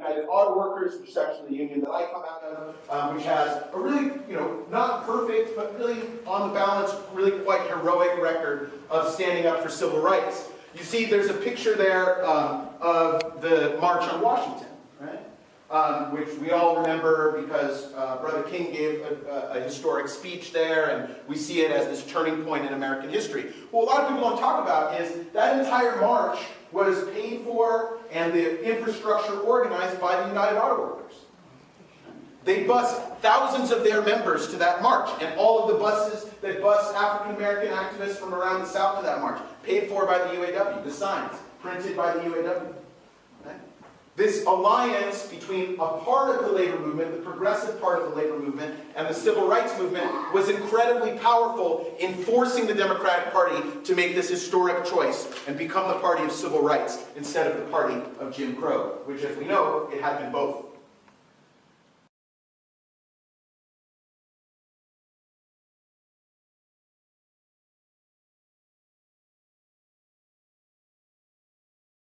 United Auto Workers, which is actually the union that I come out of, um, which has a really, you know, not perfect, but really on the balance, really quite heroic record of standing up for civil rights. You see, there's a picture there um, of the March on Washington, right? Um, which we all remember because uh, Brother King gave a, a, a, historic speech there, and we see it as this turning point in American history. What a lot of people don't talk about is that entire march was paid for and the infrastructure organized by the United Auto Workers. They bus thousands of their members to that march, and all of the buses that bus African American activists from around the South to that march, paid for by the UAW, the signs, printed by the UAW. This alliance between a part of the labor movement, the progressive part of the labor movement, and the civil rights movement was incredibly powerful in forcing the Democratic Party to make this historic choice and become the party of civil rights instead of the party of Jim Crow, which as we know, it had been both.